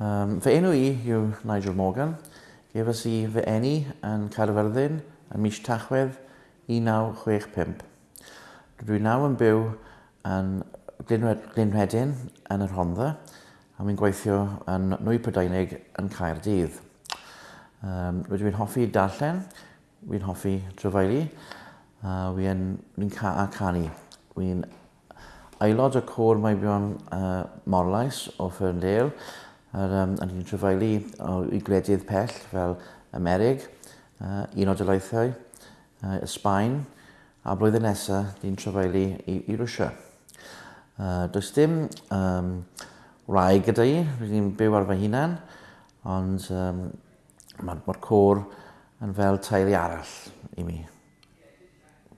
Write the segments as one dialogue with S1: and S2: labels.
S1: Um, fy enw i yw Nigel Morgan. Gefas i fy eni yn Caerfyrddin yn mis Tachwedd 1965. Rydw i nawr yn byw yn Glynwedyn yn yr Hondda a mi'n gweithio yn Nwy Prydeinig yn Caerdydd. Um, Rydw i'n hoffi darllen, wi'n hoffi trefeili, a wi'n ca a canu. Wi'n aelod y cwr Maibion uh, Morlais o Ferndale ar um, yn trefeili o, i gwledydd pell fel Amerig, uh, un o dylaethau, uh, Ysbaen, a blwyddyn nesaf ni'n trefeili i, i Rwysia. Uh, does dim um, rai gyda i, rwy'n byw ar fy hunan, ond um, mae'r ma cwr yn fel teulu arall i mi.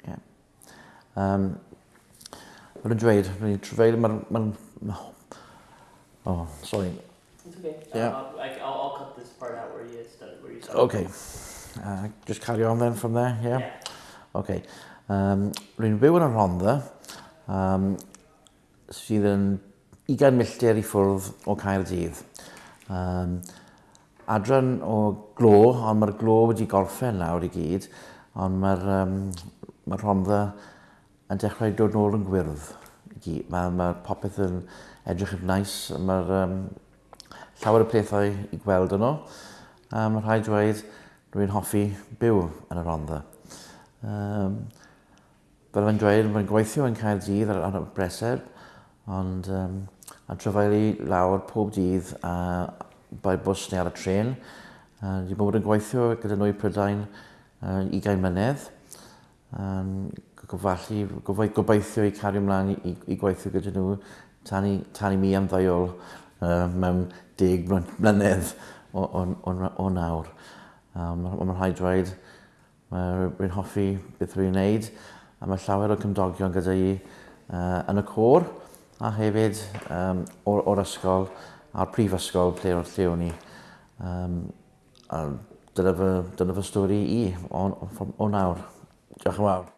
S1: Yeah. Um, Mae'n dweud, rwy'n trefeili, mae'n... Ma, ma, oh, sorry,
S2: It's okay.
S1: Yeah.
S2: Um, I, will I'll cut this part out where you started. Where you started.
S1: Okay. Uh, just carry on then from there, yeah?
S2: yeah.
S1: Okay. Um, Rwy'n byw yn y Rhondda. Um, sydd yn 20 milltir i ffwrdd o Caerdydd. Um, adran o glo, ond mae'r glo wedi gorffen nawr i gyd, ond mae'r um, mae Rhondda yn dechrau dod nôl yn gwyrdd. Mae, mae popeth yn edrych yn nais, nice, mae'r um, llawer o pethau i gweld yno. Um, rhaid dweud, rwy'n hoffi byw yn y Rhondda. Um, fel fy'n dweud, mae'n gweithio yn cael dydd ar, ar y breser, ond um, a trafeilu lawr pob dydd a bai bws neu ar y tren. Uh, Di bod yn gweithio gyda nhw i Prydain uh, 20 mlynedd. Um, gofalu, gofaith, gobeithio i cario ymlaen i, i gweithio gyda nhw tan i, tan i mi am ddaiol uh, mewn deg mlynedd o, o, o, o nawr. Um, Mae'n rhaid dweud, mae'n hoffi beth rwy'n wneud, a mae llawer o cymdogion gyda i uh, yn y cor, a hefyd um, o'r, or ysgol a'r prifysgol ble o'r lle o'n i. Um, a dyna fy, dyna fy stori i o, o, o nawr. Diolch yn fawr.